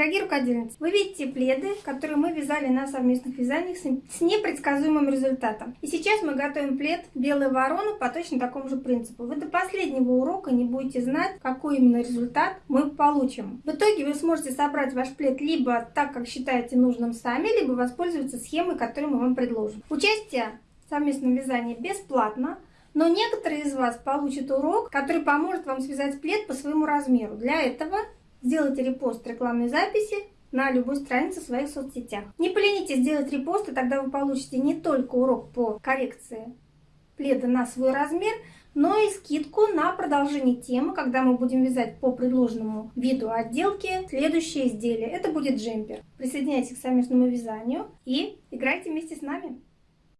Дорогие рукодельницы, вы видите пледы, которые мы вязали на совместных вязаниях с непредсказуемым результатом. И сейчас мы готовим плед «Белая ворона» по точно такому же принципу. Вы до последнего урока не будете знать, какой именно результат мы получим. В итоге вы сможете собрать ваш плед либо так, как считаете нужным сами, либо воспользоваться схемой, которую мы вам предложим. Участие в совместном вязании бесплатно. Но некоторые из вас получат урок, который поможет вам связать плед по своему размеру. Для этого Сделайте репост рекламной записи на любой странице в своих соцсетях. Не поленитесь сделать репост, и тогда вы получите не только урок по коррекции пледа на свой размер, но и скидку на продолжение темы, когда мы будем вязать по предложенному виду отделки следующее изделие. Это будет джемпер. Присоединяйтесь к совместному вязанию и играйте вместе с нами.